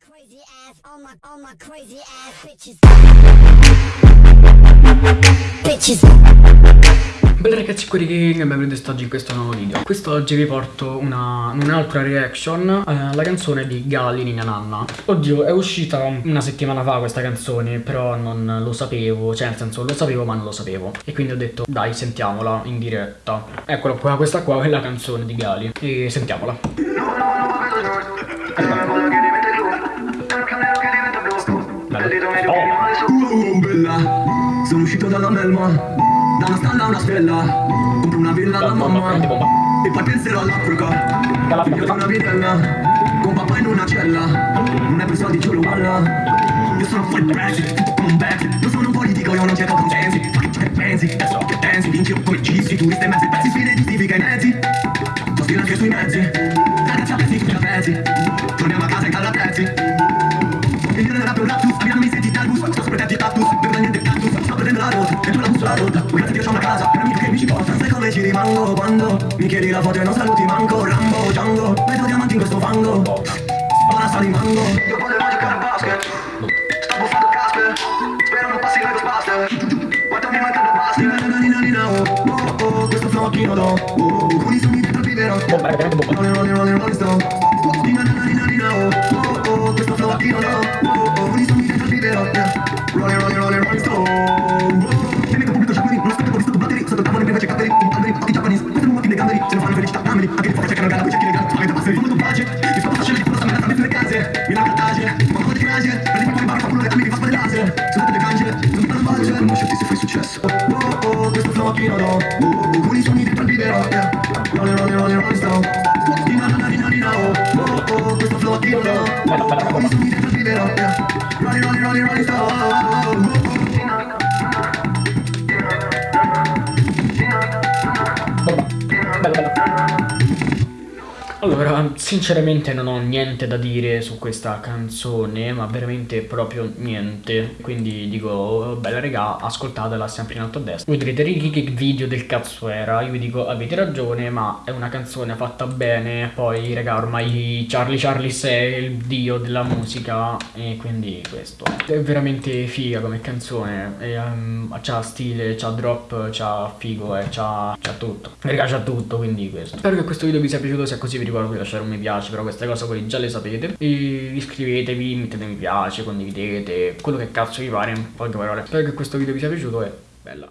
Crazy ass, all my, all my crazy ass bitches. Bitches. Bella ragazzi qui King e benvenuti oggi in questo nuovo video Quest'oggi vi porto una, un'altra reaction eh, alla canzone di Gali Nina Nanna Oddio è uscita una settimana fa questa canzone però non lo sapevo Cioè nel senso lo sapevo ma non lo sapevo E quindi ho detto dai sentiamola in diretta Eccola qua questa qua è la canzone di Gali E sentiamola Oh, bella, sono uscito dalla melma, da una stalla a una stella, compro una villa alla mamma, e poi penserò all'Africa, figlio di una vidella, con papà in una cella, non è per soldi lo balla, io sono fuori Brexit, come un Brexit, non sono un politico, io non cerco consensi, che ciò che pensi, adesso che pensi, vinci o poi gisti, turisti e mezzi, pezzi, sfide giustifica i mezzi, sto stile anche sui mezzi, ragazzi a pezzi, tutti a pezzi, torniamo a casa e calla rotta, tu la bussola rotta Dio c'ho una casa, un amico che mi ci porta. Sai come ci rimango quando mi chiedi la foto e non saluti manco? Rambo, Django, metto diamanti in questo fango. Spara sta di mango. Io volevo giocare a basket. Sto buffando Casper. Spero non passi Lego Spaster. Quanto mi manca da basket. Nina, nina, nina, oh, oh, oh Questo flocchino do, oh, oh Con i sogni dentro il vivero ragazzi bomba. Rolling, rolling, rolling, rolling stone Nina, nina, nina, nina, oh, oh, oh Questo flow a chilo, no, oh, no Oh, oh Con i sogni dentro il vivero, yeah Rolling, rolling, rolling, rolling stone Nina, nina, nina, nina, oh Oh, oh Questo flow a chilo, no Oh, oh Con i sogni dentro il vivero, yeah Rolling, rolling, rolling, rolling stone Oh, oh, oh, oh Bomba Bello bello allora, sinceramente non ho niente da dire su questa canzone, ma veramente proprio niente. Quindi dico, bella regà, ascoltatela sempre in alto a destra. Voi direte, Ricky, che video del cazzo era? Io vi dico, avete ragione, ma è una canzone fatta bene. Poi, regà, ormai Charlie Charlie è il dio della musica, e quindi questo. È veramente figa come canzone. E, um, c'ha stile, c'ha drop, c'ha figo, e c'ha tutto. Regà, c'ha tutto, quindi questo. Spero che questo video vi sia piaciuto, se è così vi ricordo di lasciare un mi piace però queste cose voi già le sapete. E iscrivetevi mettete mi piace condividete quello che cazzo vi pare in poche parole. Spero che questo video vi sia piaciuto e bella